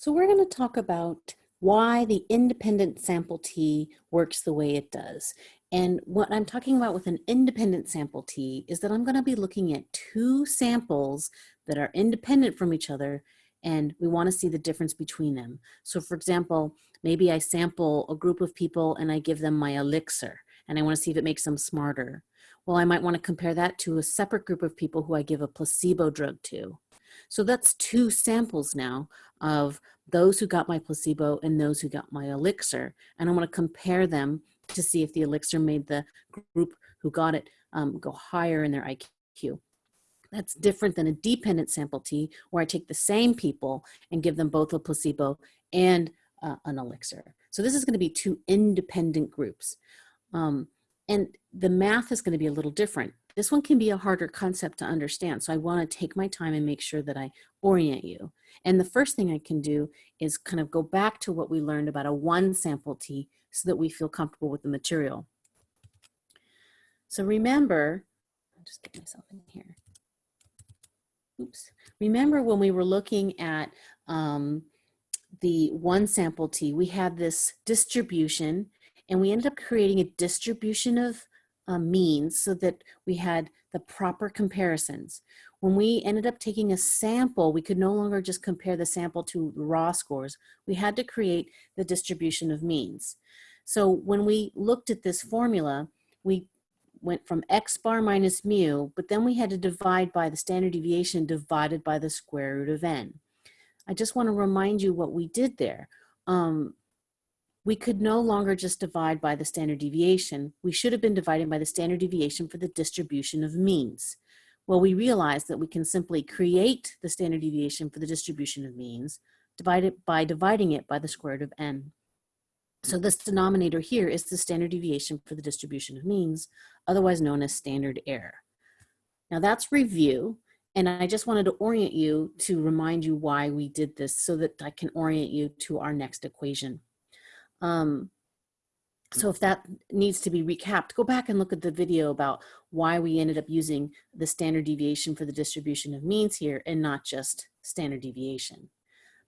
So we're going to talk about why the independent sample T works the way it does. And what I'm talking about with an independent sample T is that I'm going to be looking at two samples that are independent from each other and we want to see the difference between them. So for example, maybe I sample a group of people and I give them my elixir and I want to see if it makes them smarter. Well, I might want to compare that to a separate group of people who I give a placebo drug to. So that's two samples now of those who got my placebo and those who got my elixir. And I want to compare them to see if the elixir made the group who got it um, go higher in their IQ. That's different than a dependent sample T where I take the same people and give them both a placebo and uh, an elixir. So this is going to be two independent groups. Um, and the math is going to be a little different. This one can be a harder concept to understand. So I want to take my time and make sure that I orient you. And the first thing I can do is kind of go back to what we learned about a one sample T so that we feel comfortable with the material. So remember, I'll just get myself in here. Oops. Remember when we were looking at um, the one sample T, we had this distribution and we ended up creating a distribution of uh, means so that we had the proper comparisons. When we ended up taking a sample, we could no longer just compare the sample to raw scores. We had to create the distribution of means. So when we looked at this formula, we went from x bar minus mu, but then we had to divide by the standard deviation divided by the square root of n. I just want to remind you what we did there. Um, we could no longer just divide by the standard deviation. We should have been dividing by the standard deviation for the distribution of means. Well, we realized that we can simply create the standard deviation for the distribution of means divide it by dividing it by the square root of n. So this denominator here is the standard deviation for the distribution of means, otherwise known as standard error. Now that's review, and I just wanted to orient you to remind you why we did this so that I can orient you to our next equation. Um, so if that needs to be recapped, go back and look at the video about why we ended up using the standard deviation for the distribution of means here and not just standard deviation.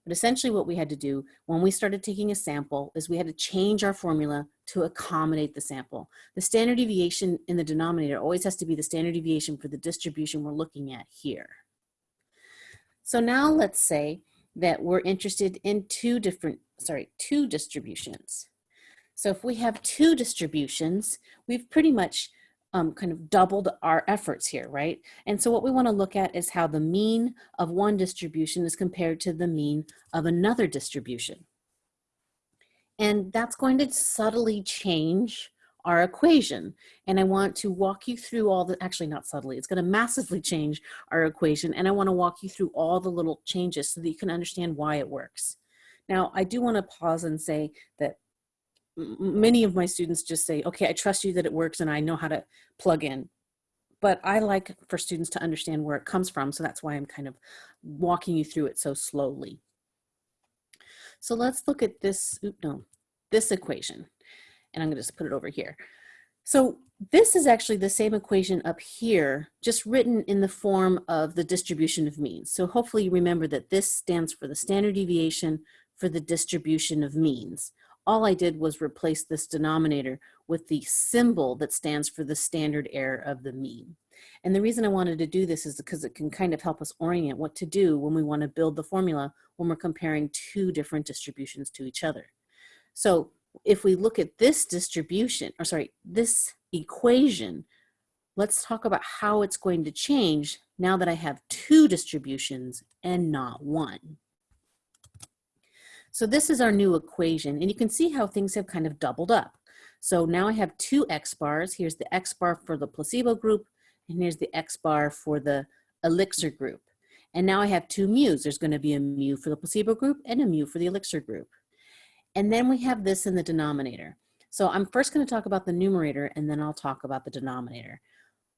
But essentially what we had to do when we started taking a sample is we had to change our formula to accommodate the sample. The standard deviation in the denominator always has to be the standard deviation for the distribution we're looking at here. So now let's say that we're interested in two different sorry, two distributions. So if we have two distributions, we've pretty much um, kind of doubled our efforts here, right? And so what we wanna look at is how the mean of one distribution is compared to the mean of another distribution. And that's going to subtly change our equation. And I want to walk you through all the, actually not subtly, it's gonna massively change our equation. And I wanna walk you through all the little changes so that you can understand why it works. Now, I do want to pause and say that many of my students just say, okay, I trust you that it works and I know how to plug in. But I like for students to understand where it comes from. So that's why I'm kind of walking you through it so slowly. So let's look at this, oops, no, this equation. And I'm gonna just put it over here. So this is actually the same equation up here, just written in the form of the distribution of means. So hopefully you remember that this stands for the standard deviation for the distribution of means. All I did was replace this denominator with the symbol that stands for the standard error of the mean. And the reason I wanted to do this is because it can kind of help us orient what to do when we want to build the formula when we're comparing two different distributions to each other. So if we look at this distribution, or sorry, this equation, let's talk about how it's going to change now that I have two distributions and not one. So this is our new equation, and you can see how things have kind of doubled up. So now I have two X bars. Here's the X bar for the placebo group, and here's the X bar for the elixir group. And now I have two mu's. There's gonna be a mu for the placebo group and a mu for the elixir group. And then we have this in the denominator. So I'm first gonna talk about the numerator and then I'll talk about the denominator.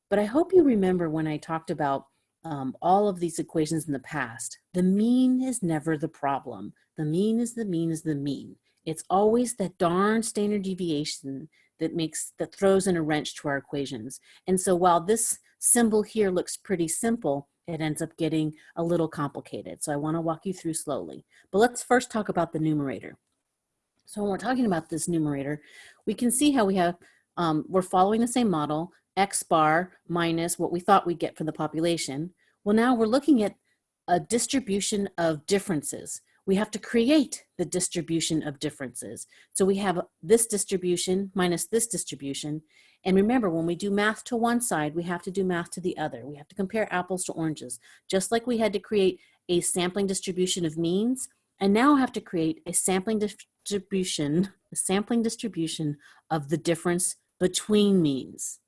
But I hope you remember when I talked about um, all of these equations in the past, the mean is never the problem. The mean is the mean is the mean. It's always that darn standard deviation that makes, that throws in a wrench to our equations. And so while this symbol here looks pretty simple, it ends up getting a little complicated. So I wanna walk you through slowly. But let's first talk about the numerator. So when we're talking about this numerator, we can see how we have, um, we're following the same model, X bar minus what we thought we'd get for the population. Well, now we're looking at a distribution of differences. We have to create the distribution of differences. So we have this distribution minus this distribution. And remember, when we do math to one side, we have to do math to the other. We have to compare apples to oranges. Just like we had to create a sampling distribution of means, and now I have to create a sampling distribution, a sampling distribution of the difference between means.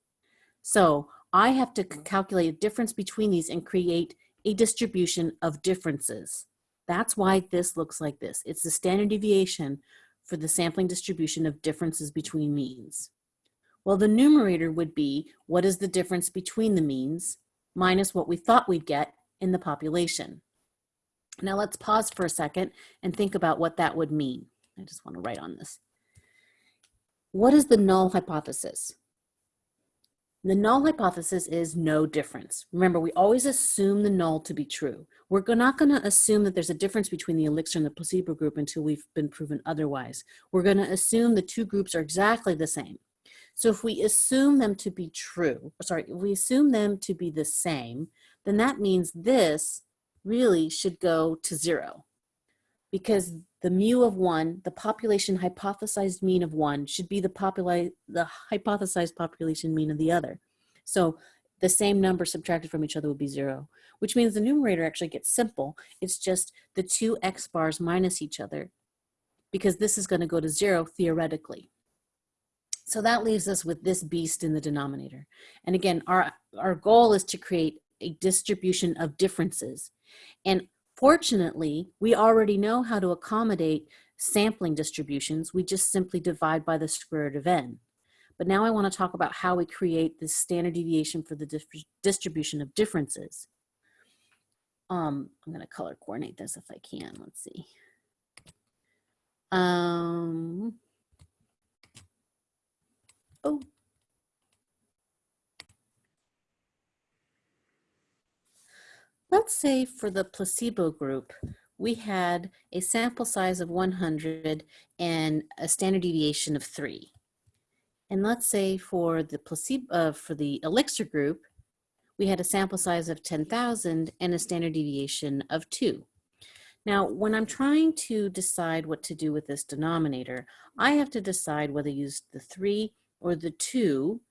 So I have to calculate a difference between these and create a distribution of differences. That's why this looks like this. It's the standard deviation for the sampling distribution of differences between means. Well, the numerator would be what is the difference between the means minus what we thought we'd get in the population. Now let's pause for a second and think about what that would mean. I just want to write on this. What is the null hypothesis? The null hypothesis is no difference. Remember, we always assume the null to be true. We're not going to assume that there's a difference between the elixir and the placebo group until we've been proven otherwise. We're going to assume the two groups are exactly the same. So if we assume them to be true, sorry, if we assume them to be the same, then that means this really should go to zero because the mu of one, the population hypothesized mean of one should be the, the hypothesized population mean of the other. So the same number subtracted from each other would be zero, which means the numerator actually gets simple. It's just the two x bars minus each other because this is gonna go to zero theoretically. So that leaves us with this beast in the denominator. And again, our, our goal is to create a distribution of differences. And Fortunately, we already know how to accommodate sampling distributions. We just simply divide by the square root of n. But now I want to talk about how we create this standard deviation for the distribution of differences. Um, I'm going to color coordinate this if I can. Let's see. Um, oh, Let's say for the placebo group, we had a sample size of 100 and a standard deviation of three. And let's say for the placebo, uh, for the elixir group, we had a sample size of 10,000 and a standard deviation of two. Now, when I'm trying to decide what to do with this denominator, I have to decide whether to use the three or the two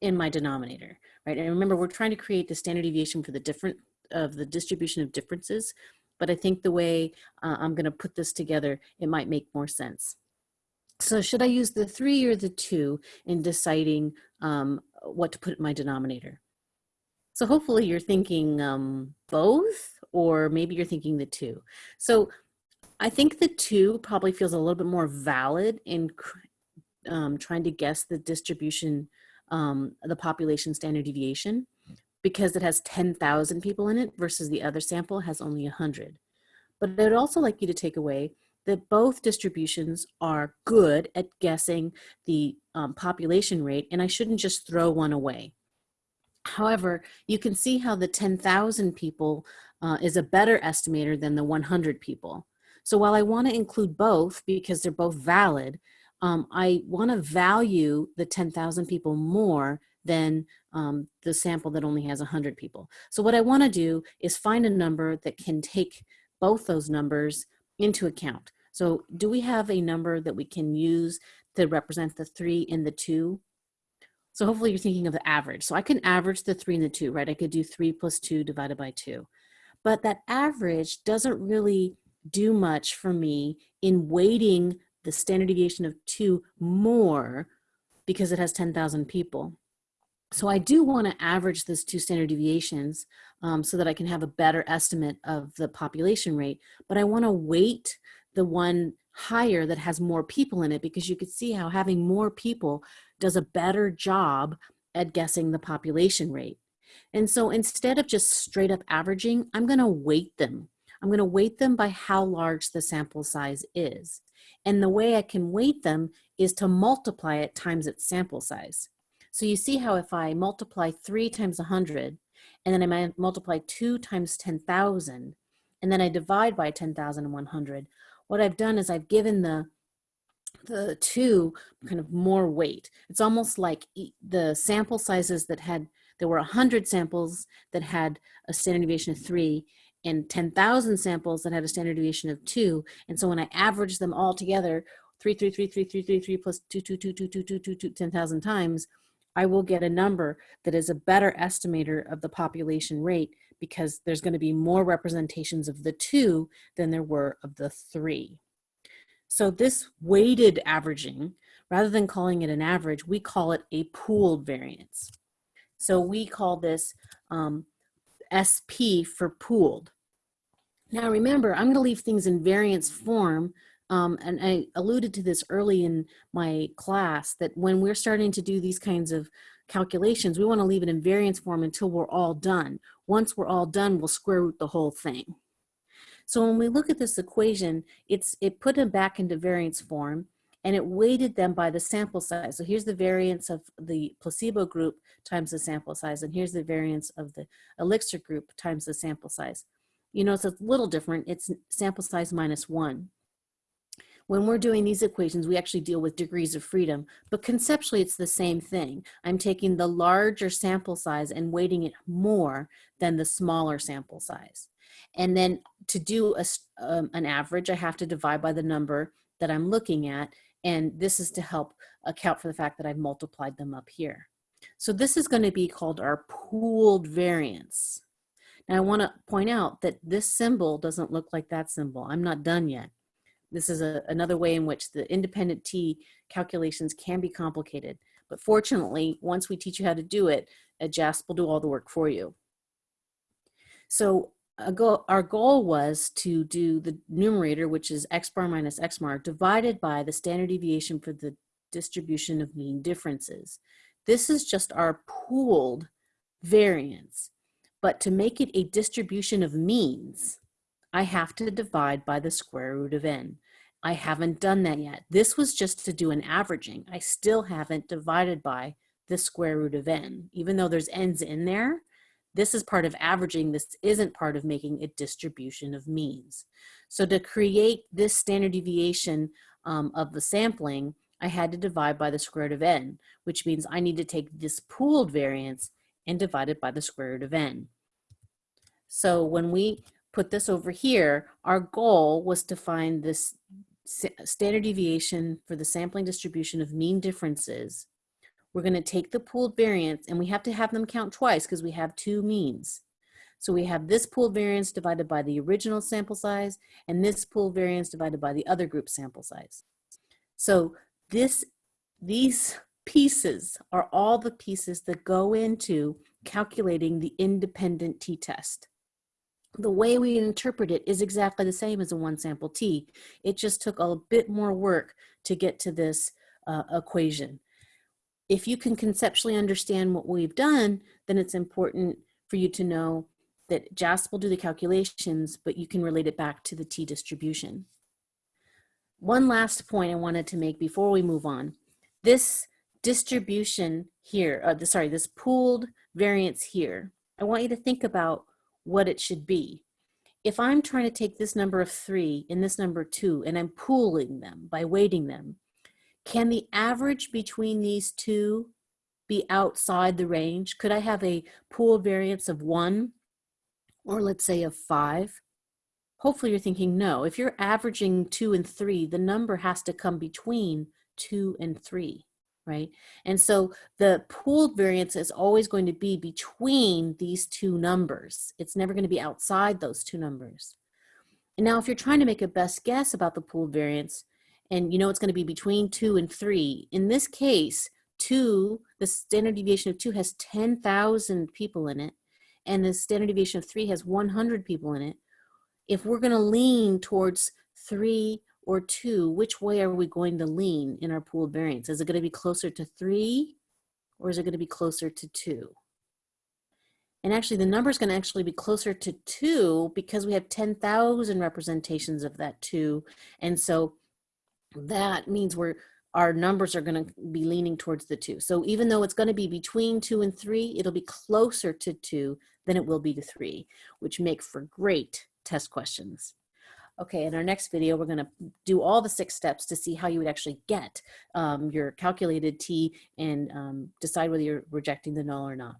in my denominator, right? And remember, we're trying to create the standard deviation for the different of the distribution of differences, but I think the way uh, I'm gonna put this together, it might make more sense. So should I use the three or the two in deciding um, what to put in my denominator? So hopefully you're thinking um, both, or maybe you're thinking the two. So I think the two probably feels a little bit more valid in um, trying to guess the distribution, um, the population standard deviation because it has 10,000 people in it versus the other sample has only 100. But I would also like you to take away that both distributions are good at guessing the um, population rate and I shouldn't just throw one away. However, you can see how the 10,000 people uh, is a better estimator than the 100 people. So while I want to include both because they're both valid, um, I want to value the 10,000 people more than um, the sample that only has 100 people. So what I want to do is find a number that can take both those numbers into account. So do we have a number that we can use to represent the three and the two? So hopefully you're thinking of the average. So I can average the three and the two, right? I could do three plus two divided by two. But that average doesn't really do much for me in weighting the standard deviation of two more because it has 10,000 people. So I do want to average those two standard deviations um, so that I can have a better estimate of the population rate, but I want to weight the one higher that has more people in it because you could see how having more people does a better job at guessing the population rate. And so instead of just straight up averaging, I'm going to weight them. I'm going to weight them by how large the sample size is. And the way I can weight them is to multiply it times its sample size. So you see how if I multiply three times 100, and then I multiply two times 10,000, and then I divide by 10,100, what I've done is I've given the the two kind of more weight. It's almost like the sample sizes that had, there were 100 samples that had a standard deviation of three and 10,000 samples that had a standard deviation of two. And so when I average them all together, 3, 3, 3, 3, 3, 3, plus 2, 2, 2, 2, 2, 2, 2, 10,000 times, I will get a number that is a better estimator of the population rate because there's going to be more representations of the two than there were of the three. So this weighted averaging, rather than calling it an average, we call it a pooled variance. So we call this um, SP for pooled. Now remember, I'm going to leave things in variance form, um, and I alluded to this early in my class, that when we're starting to do these kinds of calculations, we want to leave it in variance form until we're all done. Once we're all done, we'll square root the whole thing. So when we look at this equation, it's it put them back into variance form and it weighted them by the sample size. So here's the variance of the placebo group times the sample size, and here's the variance of the elixir group times the sample size. You know, it's a little different. It's sample size minus one. When we're doing these equations, we actually deal with degrees of freedom, but conceptually it's the same thing. I'm taking the larger sample size and weighting it more than the smaller sample size. And then to do a, um, an average, I have to divide by the number that I'm looking at. And this is to help account for the fact that I've multiplied them up here. So this is going to be called our pooled variance. Now I want to point out that this symbol doesn't look like that symbol. I'm not done yet. This is a, another way in which the independent T calculations can be complicated. But fortunately, once we teach you how to do it, uh, JASP will do all the work for you. So our goal was to do the numerator, which is x bar minus x bar, divided by the standard deviation for the distribution of mean differences. This is just our pooled variance. But to make it a distribution of means, I have to divide by the square root of n. I haven't done that yet. This was just to do an averaging. I still haven't divided by the square root of n. Even though there's n's in there, this is part of averaging. This isn't part of making a distribution of means. So to create this standard deviation um, of the sampling, I had to divide by the square root of n, which means I need to take this pooled variance and divide it by the square root of n. So when we put this over here, our goal was to find this standard deviation for the sampling distribution of mean differences we're going to take the pooled variance and we have to have them count twice because we have two means. So we have this pooled variance divided by the original sample size and this pooled variance divided by the other group sample size. So this, these pieces are all the pieces that go into calculating the independent t-test. The way we interpret it is exactly the same as a one sample t. It just took a bit more work to get to this uh, equation if you can conceptually understand what we've done, then it's important for you to know that JASP will do the calculations, but you can relate it back to the t distribution. One last point I wanted to make before we move on. This distribution here, uh, sorry, this pooled variance here, I want you to think about what it should be. If I'm trying to take this number of three and this number two, and I'm pooling them by weighting them, can the average between these two be outside the range? Could I have a pool variance of one or let's say of five? Hopefully you're thinking no. If you're averaging two and three, the number has to come between two and three, right? And so the pooled variance is always going to be between these two numbers. It's never going to be outside those two numbers. And now if you're trying to make a best guess about the pooled variance, and you know it's going to be between two and three. In this case, two, the standard deviation of two has 10,000 people in it, and the standard deviation of three has 100 people in it. If we're going to lean towards three or two, which way are we going to lean in our pooled variance? Is it going to be closer to three or is it going to be closer to two? And actually the number is going to actually be closer to two because we have 10,000 representations of that two. And so that means we're our numbers are going to be leaning towards the two. So even though it's going to be between two and three, it'll be closer to two than it will be to three, which make for great test questions. Okay, in our next video, we're gonna do all the six steps to see how you would actually get um, your calculated T and um, decide whether you're rejecting the null or not.